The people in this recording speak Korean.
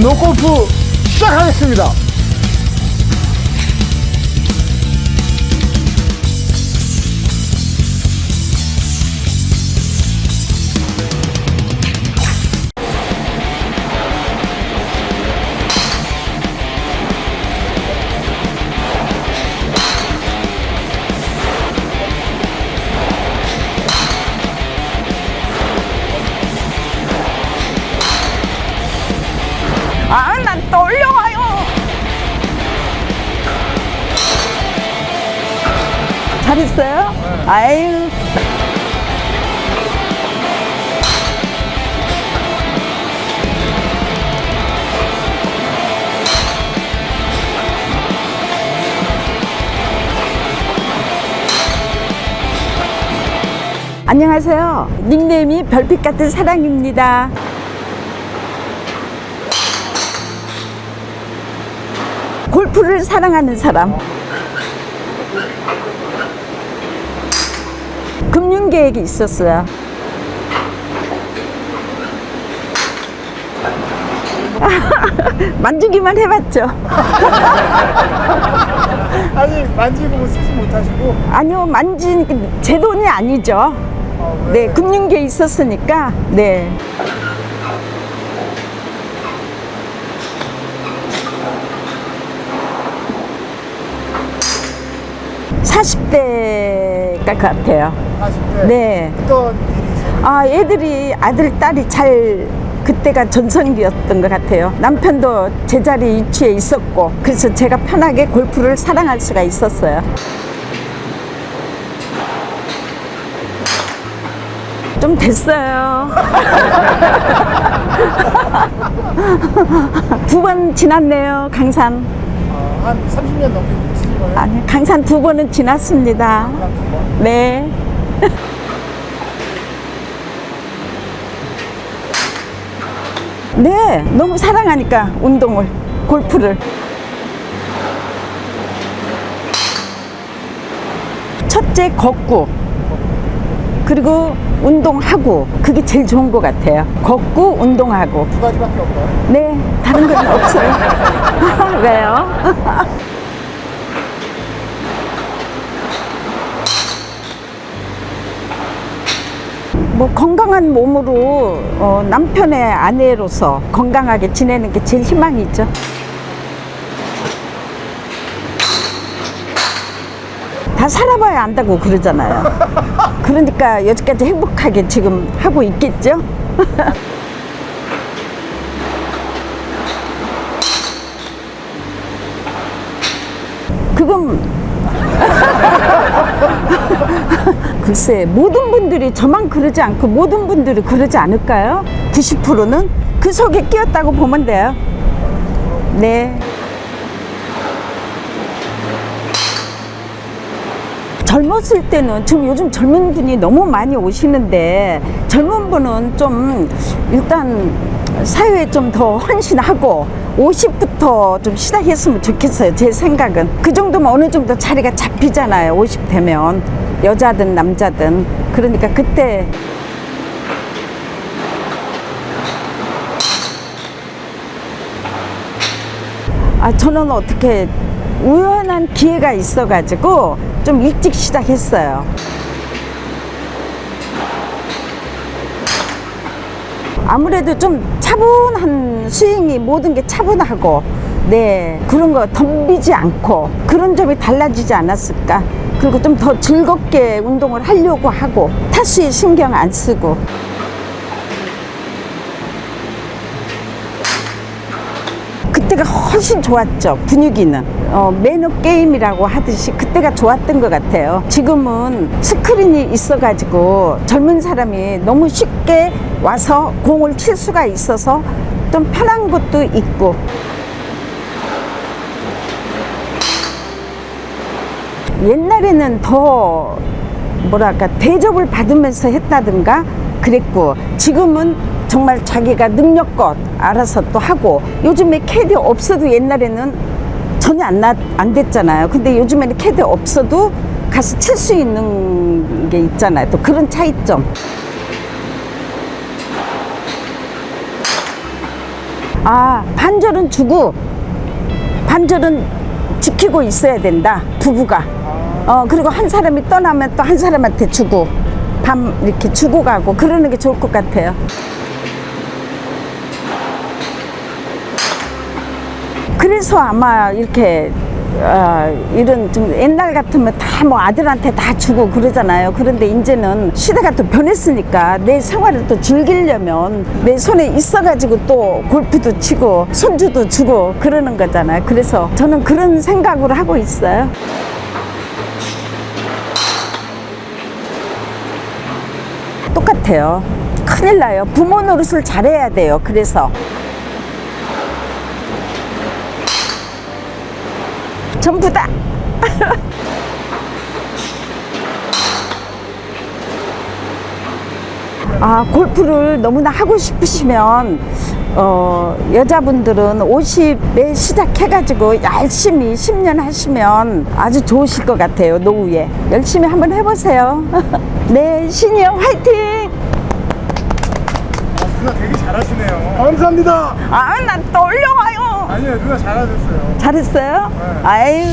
노골프 시작하겠습니다. 난 떨려와요. 잘했어요? 아유. 안녕하세요. 닉네임이 별빛 같은 사랑입니다. 골프를 사랑하는 사람. 금융 계획이 있었어요. 만지기만 해봤죠. 아니 만지고 쓰지 못하시고 아니요, 만진 제 돈이 아니죠. 어, 네, 금융 계획 있었으니까. 네. 사십 대가 같아요. 40대 네. 어떤 일이 있어요? 아, 애들이 아들, 딸이 잘 그때가 전성기였던 것 같아요. 남편도 제자리 위치에 있었고, 그래서 제가 편하게 골프를 사랑할 수가 있었어요. 좀 됐어요. 두 번 지났네요, 강산. 아, 한 30년 넘게 거예요? 아니, 강산 두 번은 지났습니다. 네. 네, 너무 사랑하니까 운동을, 골프를. 첫째 걷고, 그리고 운동하고, 그게 제일 좋은 것 같아요. 걷고, 운동하고. 두 가지밖에 없나요? 네, 다른 건 없어요. 왜요? 뭐 건강한 몸으로 어, 남편의 아내로서 건강하게 지내는 게 제일 희망이죠. 다 살아봐야 안다고 그러잖아요. 그러니까 여기까지 행복하게 지금 하고 있겠죠. 그건 글쎄 모든 분들이 저만 그러지 않고 모든 분들이 그러지 않을까요? 90%는 그 속에 끼었다고 보면 돼요. 네. 젊었을 때는 지금 요즘 젊은 분이 너무 많이 오시는데 젊은 분은 좀 일단 사회에 좀 더 헌신하고 50부터 좀 시작했으면 좋겠어요 제 생각은 그 정도면 어느 정도 자리가 잡히잖아요 50 되면 여자든 남자든 그러니까 그때 아 저는 어떻게 우연한 기회가 있어 가지고 좀 일찍 시작했어요. 아무래도 좀 차분한 스윙이 모든 게 차분하고 네 그런 거 덤비지 않고 그런 점이 달라지지 않았을까 그리고 좀 더 즐겁게 운동을 하려고 하고 타수에 신경 안 쓰고. 그때가 훨씬 좋았죠 분위기는. 어, 매너 게임이라고 하듯이 그때가 좋았던 것 같아요. 지금은 스크린이 있어가지고 젊은 사람이 너무 쉽게 와서 공을 칠 수가 있어서 좀 편한 것도 있고 옛날에는 더 뭐랄까 대접을 받으면서 했다든가 그랬고 지금은 정말 자기가 능력껏 알아서 또 하고 요즘에 캐디 없어도 옛날에는 전혀 안, 나, 안 됐잖아요. 근데 요즘에는 캐디 없어도 가서 칠 수 있는 게 있잖아요. 또 그런 차이점. 아, 반절은 주고, 반절은 지키고 있어야 된다, 부부가. 어, 그리고 한 사람이 떠나면 또 한 사람한테 주고, 밤 이렇게 주고 가고, 그러는 게 좋을 것 같아요. 그래서 아마 이렇게 어, 이런 좀 옛날 같으면 다 뭐 아들한테 다 주고 그러잖아요. 그런데 이제는 시대가 또 변했으니까 내 생활을 또 즐기려면 내 손에 있어 가지고 또 골프도 치고 손주도 주고 그러는 거잖아요. 그래서 저는 그런 생각으로 하고 있어요. 같아요. 큰일 나요. 부모 노릇을 잘해야 돼요. 그래서. 전부 다. 아, 골프를 너무나 하고 싶으시면, 어, 여자분들은 50에 시작해가지고 열심히 10년 하시면 아주 좋으실 것 같아요, 노후에. 열심히 한번 해보세요. 네, 시니어 화이팅! 아, 누나 되게 잘하시네요. 감사합니다. 아, 나또 올려와요. 아니요, 누나 잘하셨어요. 잘했어요? 네. 아유.